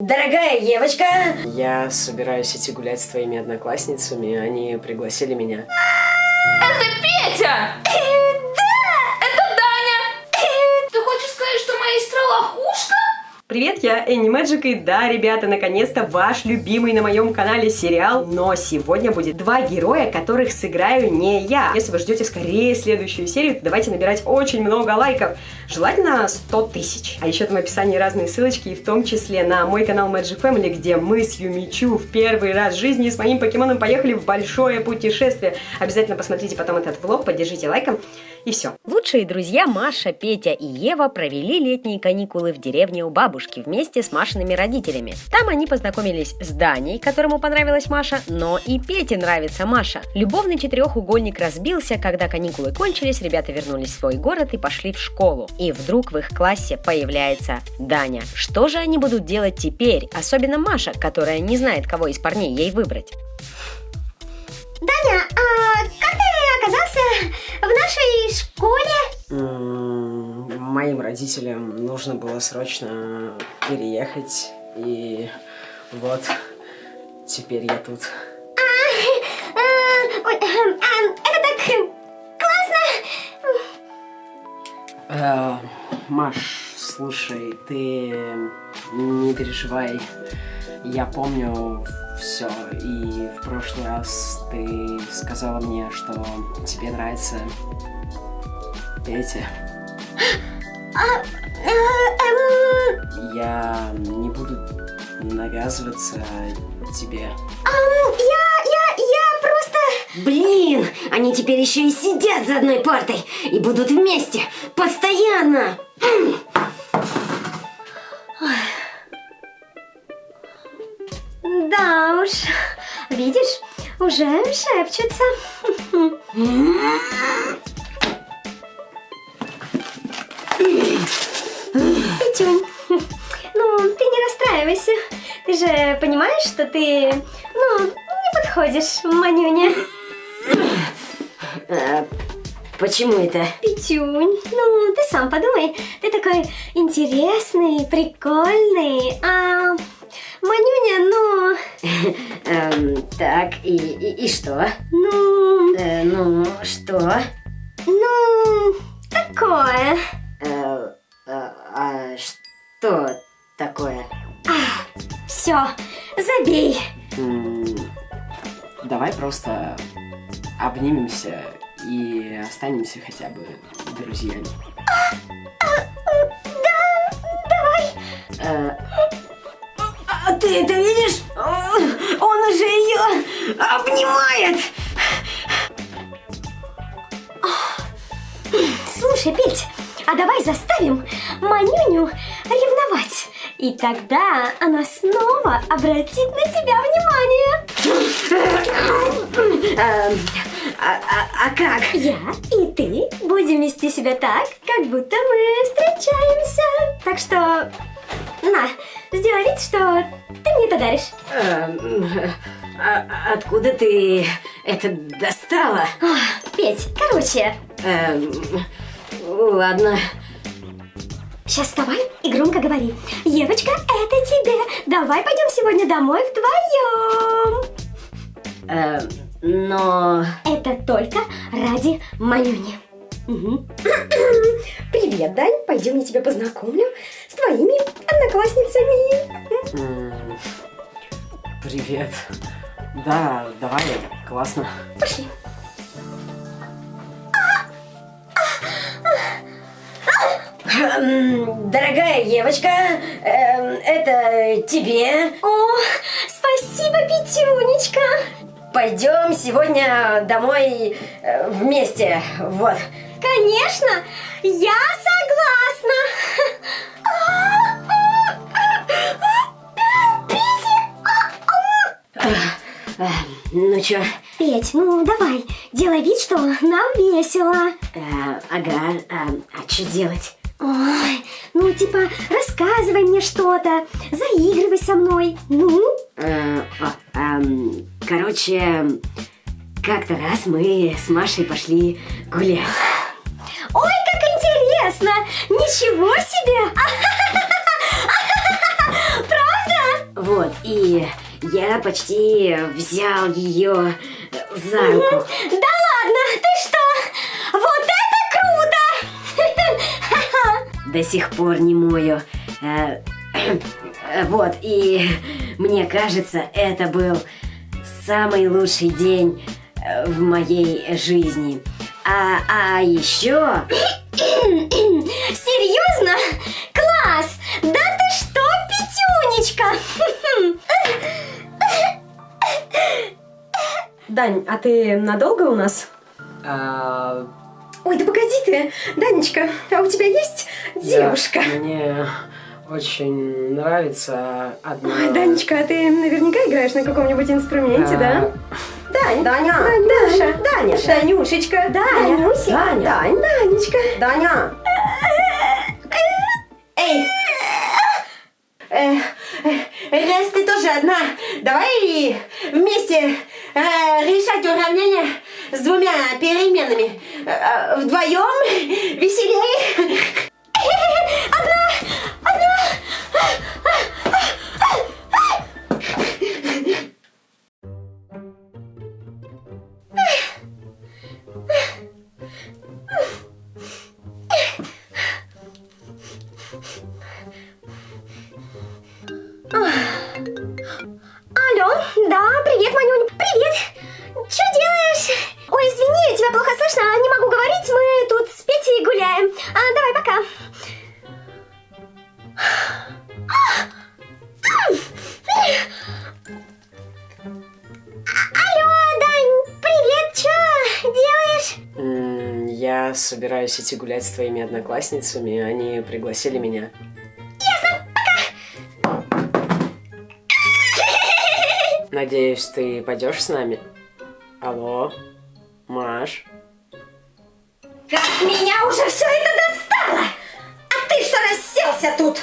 Дорогая девочка! Я собираюсь идти гулять с твоими одноклассницами, они пригласили меня. Это Петя! Привет, я Энни Мэджик, и да, ребята, наконец-то ваш любимый на моем канале сериал, но сегодня будет два героя, которых сыграю не я. Если вы ждете скорее следующую серию, то давайте набирать очень много лайков, желательно 100 тысяч. А еще там в описании разные ссылочки, и в том числе на мой канал Magic Family, где мы с Юмичу в первый раз в жизни с моим покемоном поехали в большое путешествие. Обязательно посмотрите потом этот влог, поддержите лайком, и все. Лучшие друзья Маша, Петя и Ева провели летние каникулы в деревне у бабушки вместе с Машиными родителями. Там они познакомились с Даней, которому понравилась Маша, но и Пете нравится Маша. Любовный четырехугольник разбился, когда каникулы кончились, ребята вернулись в свой город и пошли в школу. И вдруг в их классе появляется Даня. Что же они будут делать теперь, особенно Маша, которая не знает, кого из парней ей выбрать? Даня, а ты оказался в нашей школе? Моим родителям нужно было срочно переехать, и вот теперь я тут. А, ой, эм, эм, это так классно! Э, Маш, слушай, ты не переживай. Я помню все, и в прошлый раз ты сказала мне, что тебе нравится Петя. А, э, эм, Я не буду навязываться тебе. я, я, я просто... Блин, они теперь еще и сидят за одной партой и будут вместе, постоянно. Да уж, видишь, уже шепчутся. Петюнь, ну ты не расстраивайся. Ты же понимаешь, что ты, ну, не подходишь, Манюня. А, почему это? Петюнь, ну ты сам подумай, ты такой интересный, прикольный, а Манюня, ну, Эм, так, и, и, и что? ну, Э, ну, что? ну, такое. Э, а, а что такое? Все, забей. М, Давай просто обнимемся и останемся хотя бы друзьями. Э, а ты это видишь? Он уже ее обнимает! Слушай, Петь, а давай заставим Манюню ревновать. И тогда она снова обратит на тебя внимание. Эм, а, а- а как? Я и ты будем вести себя так, как будто мы встречаемся. Так что, на, сделай вид, что ты мне это даришь. Эм, а- откуда ты это достала? Ох, Петь, короче, Эм, ладно. сейчас вставай и громко говори. Евочка, это тебе. Давай пойдем сегодня домой вдвоем. Эм, но... Это только ради Манюни. Мгм. Привет, Дань, пойдем я тебя познакомлю с твоими одноклассницами. Привет. Да, давай, классно. Пошли. Дорогая девочка, эм, это тебе. О, спасибо, Петюнечка. Пойдем сегодня домой э, вместе. Вот. Конечно, я согласна. Э, Ну чё? Петь, ну давай, делай вид, что нам весело. Э, ага, а, а что делать? Ой, ну типа рассказывай мне что-то, заигрывай со мной. Ну, Э, а, короче, как-то раз мы с Машей пошли гулять. Ничего себе! Правда? Вот, и я почти взял ее за руку. Да ладно, ты что? Вот это круто! До сих пор не мою. Э, э, Вот, и мне кажется, это был самый лучший день э, в моей жизни. А, а еще... Серьезно? Класс! Да ты что, Петюнечка? Дань, а ты надолго у нас? А, Ой, да погоди ты, Данечка, а у тебя есть девушка? да, мне очень нравится одна... Ой, Данечка, а ты наверняка играешь на каком-нибудь инструменте, да? Дань, Даня, Данюша, Даня, Данюшечка, Даня, Данюся. Даня, Дань, Данечка, Даня. Эй, э, э, раз ты тоже одна, давай вместе э, решать уравнение с двумя переменами. Э, э, вдвоем веселее. Я собираюсь идти гулять с твоими одноклассницами, они пригласили меня. Надеюсь, ты пойдешь с нами? Алло, Маш? Как меня уже все это достало! Расселся тут?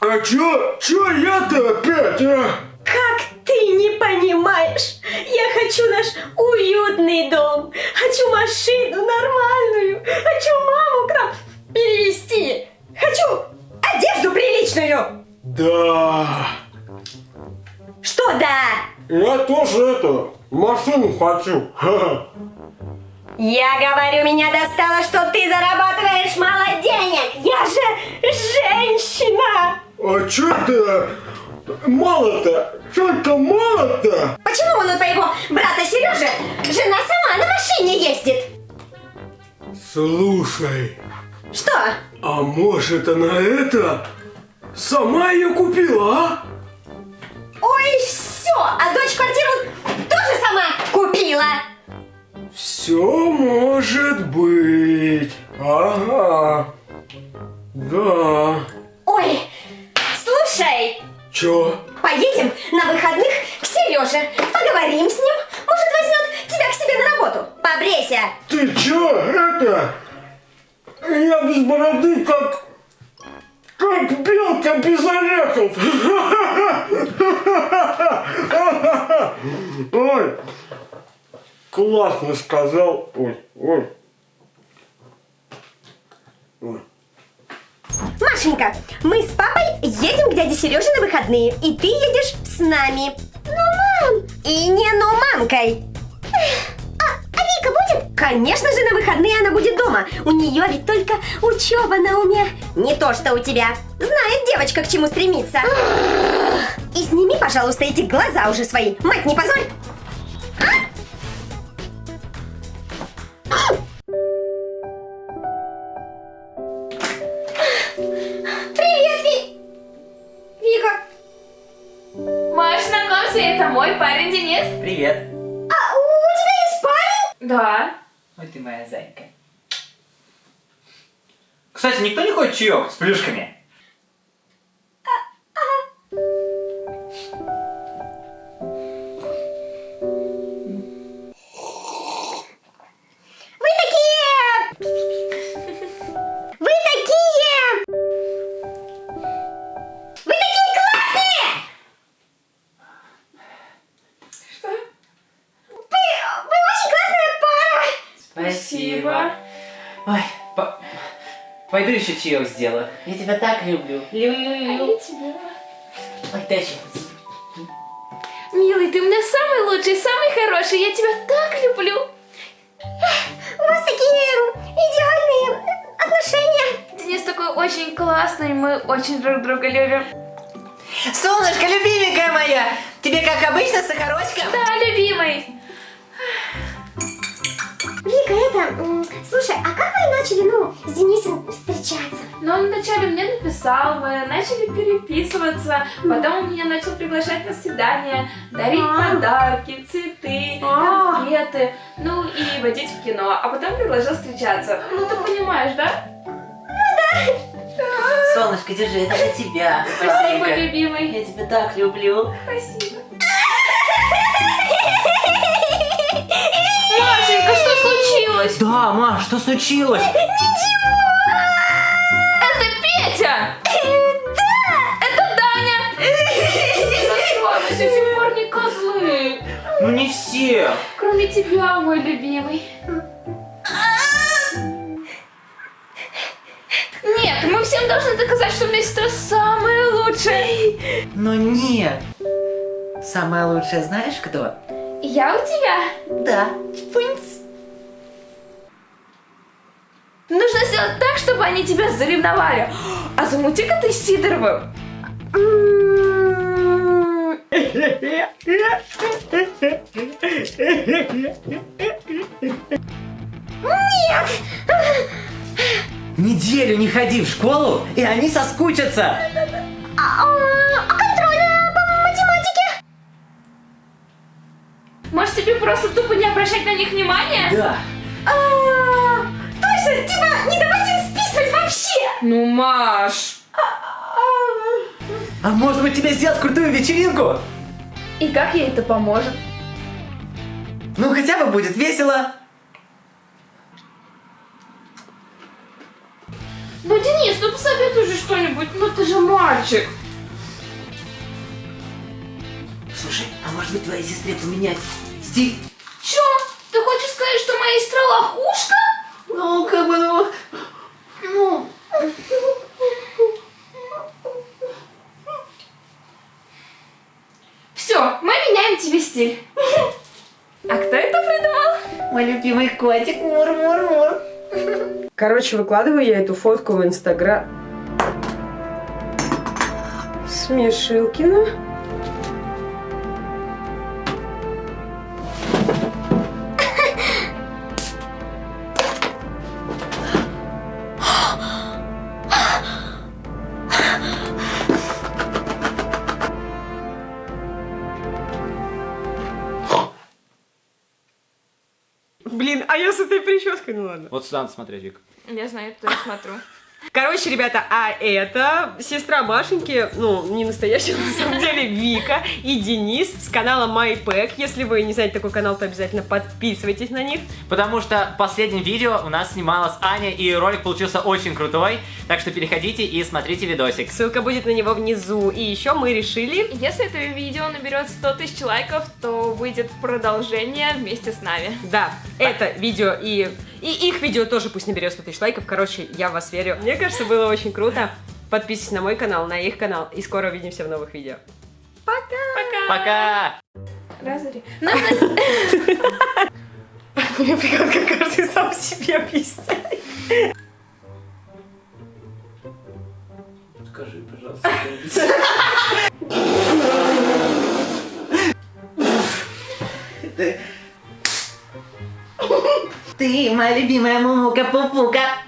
А чё? Чё я-то опять, а? Как ты не понимаешь? Я хочу наш уютный дом, хочу машину нормальную, хочу маму к нам перевести, хочу одежду приличную. Да. Что да? Я тоже это, машину хочу. Ха-ха. Я говорю, меня достало, что ты зарабатываешь мало денег. Я же женщина. А чё ты мало-то? Чё-то мало-то? Почему вон у твоего брата Сережи жена сама на машине ездит? Слушай, Что? а может она это сама ее купила, а? Ой, все, а дочь квартиру тоже сама купила. Все может быть. Ага. Да. Ой, слушай, Чё? поедем на выходных к Сереже, поговорим с ним, может возьмет тебя к себе на работу. Побрейся. Ты чё, это? Я без бороды как... Как белка без орехов. Ой, классно сказал. Ой, ой. Ой. Машенька, мы с папой едем к дяде Сереже на выходные, и ты едешь с нами. Ну, мам! И не ну мамкой. А, а Вика будет? Конечно же, на выходные она будет дома. У нее ведь только учеба на уме. Не то, что у тебя. Знает девочка, к чему стремиться. И сними, пожалуйста, эти глаза уже свои. Мать, не позорь. Да. Ой, ты моя зайка. Кстати, никто не хочет чаек с плюшками? Спасибо. Ой, по- Пойду еще чаек сделаю. Я тебя так люблю. Люблю. тебя. Ой, дай еще. Милый, ты у меня самый лучший, самый хороший. Я тебя так люблю. У вас такие идеальные отношения. Денис такой очень классный, мы очень друг друга любим. Солнышко, любименькая моя, тебе как обычно сахарочка? Да, любимый. Вика, это... Слушай, а как вы начали, ну, с Денисом встречаться? Но он вначале мне написал, мы начали переписываться, потом он меня начал приглашать на свидание, дарить А. подарки, цветы, А. конфеты, ну и водить в кино, а потом предложил встречаться. Ну ты понимаешь, да? Солнышко, держи, это для тебя. Спасибо, любимый. Я тебя так люблю. Спасибо. Случилось? Да, Маш, что случилось? Это Петя! Да! Это Даня! Эти парни козлы. Ну не все. Кроме тебя, мой любимый. Нет, мы всем должны доказать, что у меня сестра самая лучшая. Но нет. Самое лучшее знаешь кто? Я у тебя. Да. Пунц. Нужно сделать так, чтобы они тебя заревновали. А замути-ка ты с Сидоровым. Неделю не ходи в школу, и они соскучатся. А, а контрольная по математике? Может, тебе просто тупо не обращать на них внимания? Да. Ну, Маш. А может быть тебе сделать крутую вечеринку? И как ей это поможет? Ну хотя бы будет весело. Ну, Денис, ну посоветуй же что-нибудь, ну ты же мальчик. Слушай, а может быть твоей сестре поменять стиль? Чё? Ты хочешь сказать, что моя сестра лохушка? Ну, как бы, ну... Ну... Все, мы меняем тебе стиль. А кто это придумал? Мой любимый котик, мур-мур-мур. Короче, выкладываю я эту фотку в Инстаграм. Смешилкина. А я с этой прической, ну ладно. Вот сюда надо смотреть, Вик. Я знаю, что я смотрю. Короче, ребята, а это сестра Машеньки, ну, не настоящая, на самом деле, Вика и Денис с канала MyPack. Если вы не знаете такой канал, то обязательно подписывайтесь на них. Потому что в последнем видео у нас снималась Аня, и ролик получился очень крутой. Так что переходите и смотрите видосик. Ссылка будет на него внизу. И еще мы решили... Если это видео наберет 100 тысяч лайков, то выйдет продолжение вместе с нами. Да, это видео и... И их видео тоже пусть наберет 100 тысяч лайков. Короче, я в вас верю. Мне кажется, было очень круто. Подписывайтесь на мой канал, на их канал. И скоро увидимся в новых видео. Пока! Разори. Нужно Мне прикольно, как каждый сам себе объясняет. Скажи, пожалуйста. Ты Tem uma Libima, Mamuca, Pupuca.